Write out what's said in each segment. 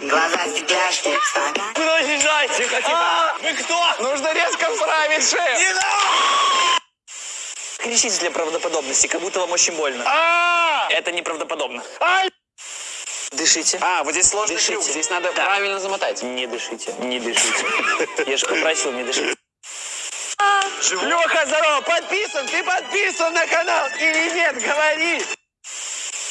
Глаза стекляшки, стакан. Куда лежать? Тихо, тихо. Вы кто? Нужно резко вправить шею. Не надо! Кричите для правдоподобности, как будто вам очень больно. А! Это неправдоподобно. Ай! Дышите. А, вот здесь сложный Дышите. трюк. Здесь надо Да. правильно замотать. Не дышите, не дышите. Я же попросил не дышать. Леха, здорово, подписан, ты подписан на канал или нет, говори.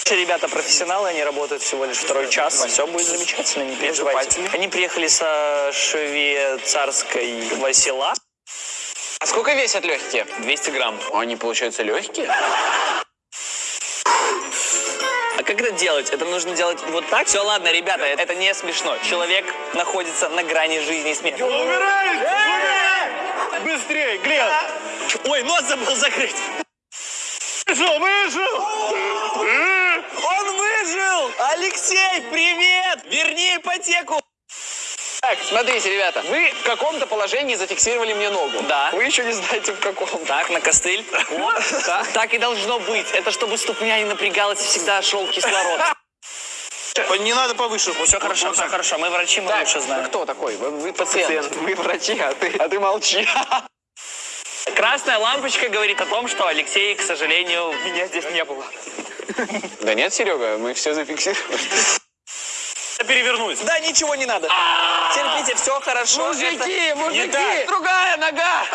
Ребята профессионалы, они работают всего лишь второй час. Все будет замечательно, не переживайте. Они приехали со швейцарской Васила. А сколько весят легкие? 200 грамм. Они, получаются, легкие? А как это делать? Это нужно делать вот так? Все, ладно, ребята, это не смешно. Человек находится на грани жизни и смерти. Быстрее, Глеб! Ой, нос забыл закрыть. Выжил, выжил! Выжил! Алексей, привет! Верни ипотеку! Так, смотрите, ребята, вы в каком-то положении зафиксировали мне ногу. Да. Вы еще не знаете в каком. Так, на костыль. Вот. Так и должно быть. Это чтобы ступня не напрягалась и всегда шел кислород. Не надо повыше. Все хорошо, все хорошо. Мы врачи, мы Так, лучше знаем. кто такой? Вы, вы пациент. Вы врачи, а ты, а ты молчи. Красная лампочка говорит о том, что Алексей, к сожалению, меня здесь не было. Да нет, Серега, мы все зафиксировали. Перевернусь. Да, ничего не надо. Терпите, все хорошо. Мужики, мужики, другая нога.